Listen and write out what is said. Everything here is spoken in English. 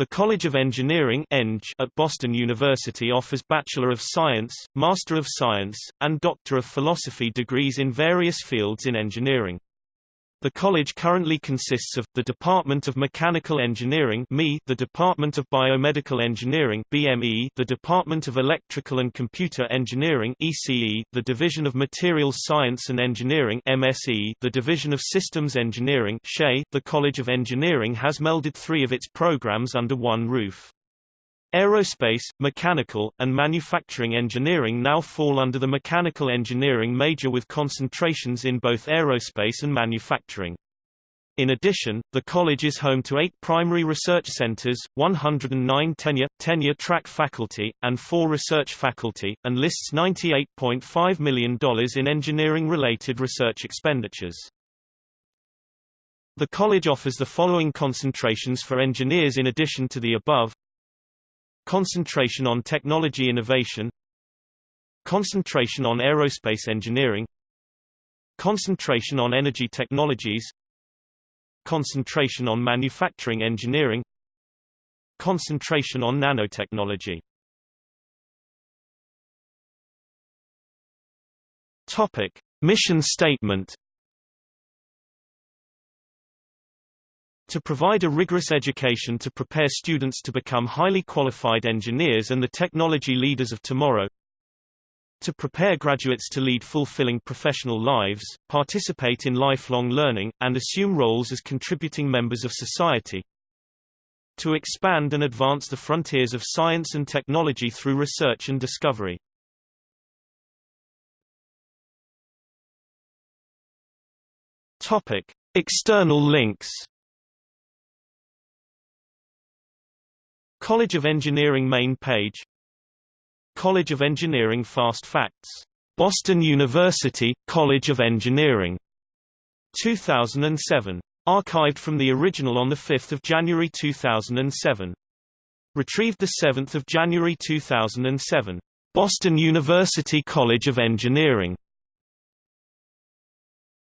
The College of Engineering Eng at Boston University offers Bachelor of Science, Master of Science, and Doctor of Philosophy degrees in various fields in engineering. The college currently consists of, the Department of Mechanical Engineering the Department of Biomedical Engineering BME, the Department of Electrical and Computer Engineering ECE, the Division of Materials Science and Engineering MSE, the Division of Systems Engineering SHE. The College of Engineering has melded three of its programs under one roof. Aerospace, mechanical, and manufacturing engineering now fall under the mechanical engineering major with concentrations in both aerospace and manufacturing. In addition, the college is home to eight primary research centers, 109 tenure, tenure track faculty, and four research faculty, and lists $98.5 million in engineering-related research expenditures. The college offers the following concentrations for engineers in addition to the above Concentration on technology innovation Concentration on aerospace engineering Concentration on energy technologies Concentration on manufacturing engineering Concentration on nanotechnology Topic. Mission statement To provide a rigorous education to prepare students to become highly qualified engineers and the technology leaders of tomorrow. To prepare graduates to lead fulfilling professional lives, participate in lifelong learning, and assume roles as contributing members of society. To expand and advance the frontiers of science and technology through research and discovery. Topic. External links College of Engineering main page College of Engineering Fast Facts. Boston University, College of Engineering. 2007. Archived from the original on 5 January 2007. Retrieved 7 January 2007. Boston University College of Engineering.